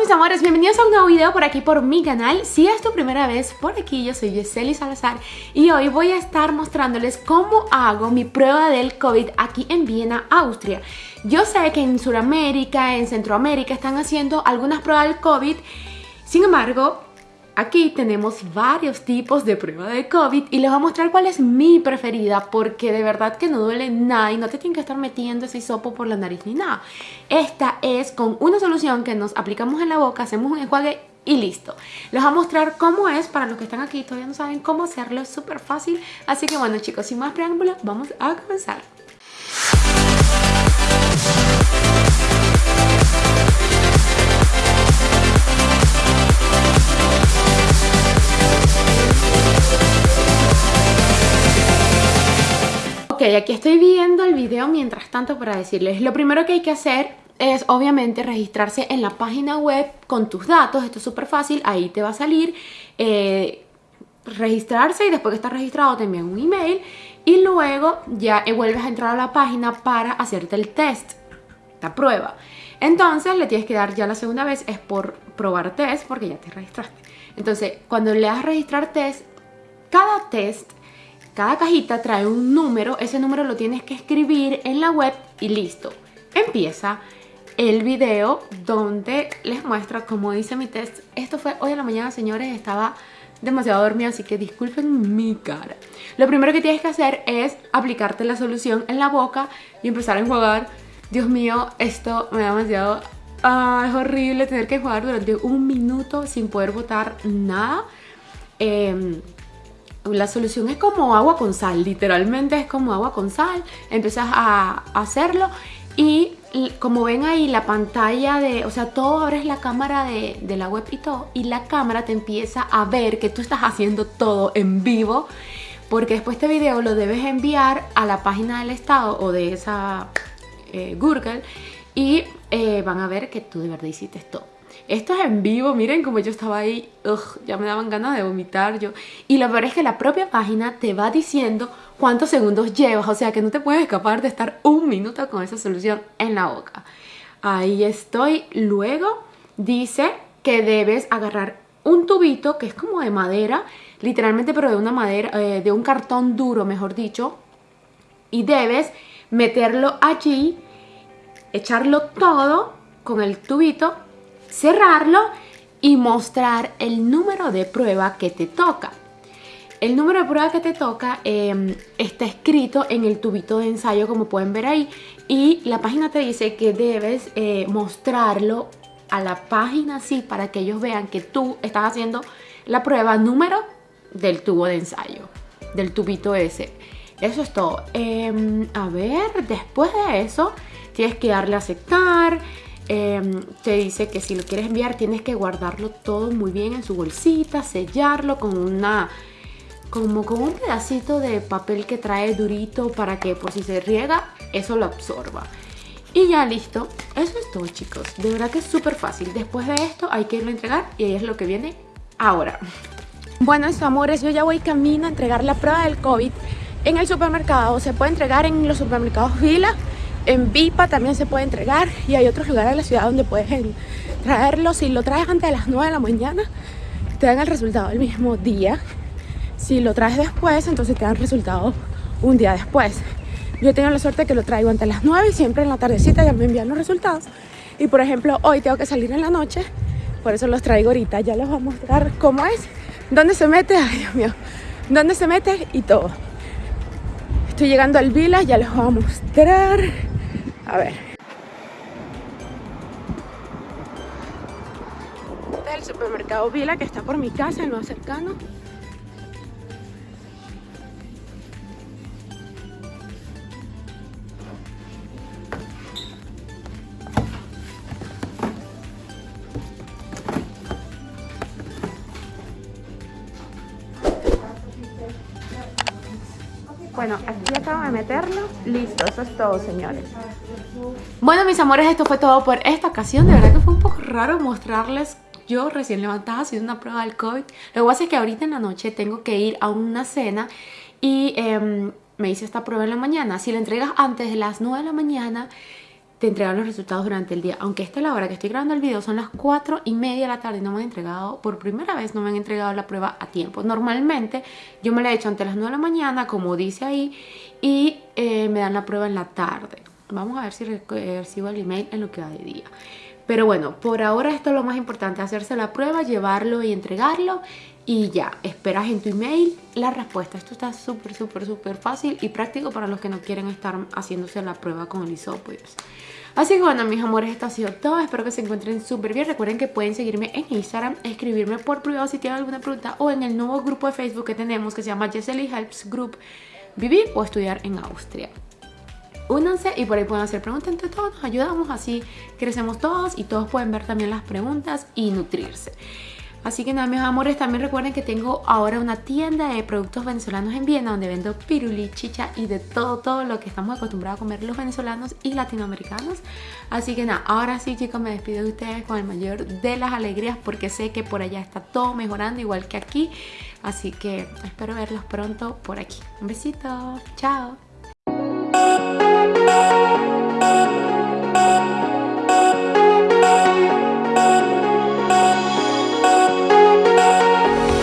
mis amores, bienvenidos a un nuevo video por aquí por mi canal. Si es tu primera vez por aquí, yo soy Yeseli Salazar Y hoy voy a estar mostrándoles cómo hago mi prueba del COVID aquí en Viena, Austria. Yo sé que en Sudamérica, en Centroamérica están haciendo algunas pruebas del COVID Sin embargo, Aquí tenemos varios tipos de prueba de COVID y les voy a mostrar cuál es mi preferida porque de verdad que no duele nada y no te tienen que estar metiendo ese hisopo por la nariz ni nada. Esta es con una solución que nos aplicamos en la boca, hacemos un enjuague y listo. Les voy a mostrar cómo es para los que están aquí y todavía no saben cómo hacerlo, es súper fácil. Así que bueno chicos, sin más preámbulos, vamos a comenzar. Ok, aquí estoy viendo el video mientras tanto para decirles. Lo primero que hay que hacer es obviamente registrarse en la página web con tus datos. Esto es súper fácil, ahí te va a salir eh, Registrarse y después que estás registrado te envían un email Y luego ya vuelves a entrar a la página para hacerte el test La prueba. Entonces le tienes que dar ya la segunda vez es por probar test porque ya te registraste. Entonces cuando le das registrar test, cada test cada cajita trae un número, ese número lo tienes que escribir en la web y listo. Empieza el video donde les muestra cómo dice mi test. Esto fue hoy en la mañana, señores, estaba demasiado dormido, así que disculpen mi cara. Lo primero que tienes que hacer es aplicarte la solución en la boca y empezar a enjuagar. Dios mío, esto me da demasiado... Ah, es horrible tener que enjuagar durante un minuto sin poder botar nada. Eh, la solución es como agua con sal, literalmente es como agua con sal. Empiezas a hacerlo y como ven ahí la pantalla de, o sea, todo abres la cámara de, la web y todo y la cámara te empieza a ver que tú estás haciendo todo en vivo porque después este video lo debes enviar a la página del estado o de esa eh, Google y eh, van a ver que tú de verdad hiciste todo. Esto es en vivo, miren como yo estaba ahí, ya me daban ganas de vomitar yo. Y lo peor es que la propia página te va diciendo cuántos segundos llevas, o sea que no te puedes escapar de estar un minuto con esa solución en la boca. Ahí estoy. Luego dice que debes agarrar un tubito que es como de madera, literalmente pero de una madera, eh, de un cartón duro mejor dicho, y debes meterlo allí, echarlo todo con el tubito cerrarlo y mostrar el número de prueba que te toca. El número de prueba que te toca em, está escrito en el tubito de ensayo como pueden ver ahí y la página te dice que debes eh, mostrarlo a la página así para que ellos vean que tú estás haciendo la prueba número del tubo de ensayo, del tubito ese. Eso es todo. Em, a ver, después de eso tienes que darle a aceptar, Em, te dice que si lo quieres enviar tienes que guardarlo todo muy bien en su bolsita, sellarlo con una como con un pedacito de papel que trae durito para que por si se riega eso lo absorba. Y ya listo, eso es todo chicos, de verdad que es súper fácil. Después de esto hay que irlo a entregar y ahí es lo que viene ahora. Bueno, eso amores, yo ya voy camino a entregar la prueba del COVID en el supermercado. Se puede entregar en los supermercados Vila en Vipa también se puede entregar y hay otros lugares en la ciudad donde puedes traerlo. Si lo traes antes de las 9 de la mañana, te dan el resultado el mismo día. Si lo traes después, entonces te dan el resultado un día después. Yo tengo la suerte que lo traigo antes de las 9 y siempre en la tardecita ya me envían los resultados. Y por ejemplo, hoy tengo que salir en la noche, por eso los traigo ahorita. Ya les voy a mostrar cómo es, dónde se mete, ay Dios mío, dónde se mete y todo. Estoy llegando al Vila, ya les voy a mostrar. A ver. Este es el supermercado Vila que está por mi casa, el más cercano. Bueno, aquí acabo de meterlo. Listo, eso es todo, señores. Bueno, mis amores, esto fue todo por esta ocasión. De verdad que fue un poco raro mostrarles yo recién levantada haciendo una prueba del COVID. Lo que pasa es que ahorita en la noche tengo que ir a una cena y em, me hice esta prueba en la mañana. Si la entregas antes de las 9 de la mañana, te entregan los resultados durante el día. Aunque esta es la hora que estoy grabando el video, son las 4 y media de la tarde y no me han entregado, por primera vez no me han entregado la prueba a tiempo. Normalmente yo me la he hecho ante las 9 de la mañana, como dice ahí, y eh, me dan la prueba en la tarde. Vamos a ver si recibo el email en lo que va de día. Pero bueno, por ahora esto es lo más importante, hacerse la prueba, llevarlo y entregarlo y ya, esperas en tu email la respuesta. Esto está súper, súper, súper fácil y práctico para los que no quieren estar haciéndose la prueba con el hisopos. Así que bueno, mis amores, esto ha sido todo. Espero que se encuentren súper bien. Recuerden que pueden seguirme en Instagram, escribirme por privado si tienen alguna pregunta o en el nuevo grupo de Facebook que tenemos que se llama Jessely Helps Group Vivir o Estudiar en Austria únanse y por ahí pueden hacer preguntas entre todos, nos ayudamos, así crecemos todos y todos pueden ver también las preguntas y nutrirse. Así que nada, mis amores, también recuerden que tengo ahora una tienda de productos venezolanos en Viena donde vendo piruli, chicha y de todo, todo lo que estamos acostumbrados a comer los venezolanos y latinoamericanos. Así que nada, ahora sí chicos, me despido de ustedes con el mayor de las alegrías porque sé que por allá está todo mejorando igual que aquí. Así que espero verlos pronto por aquí. Un besito, chao.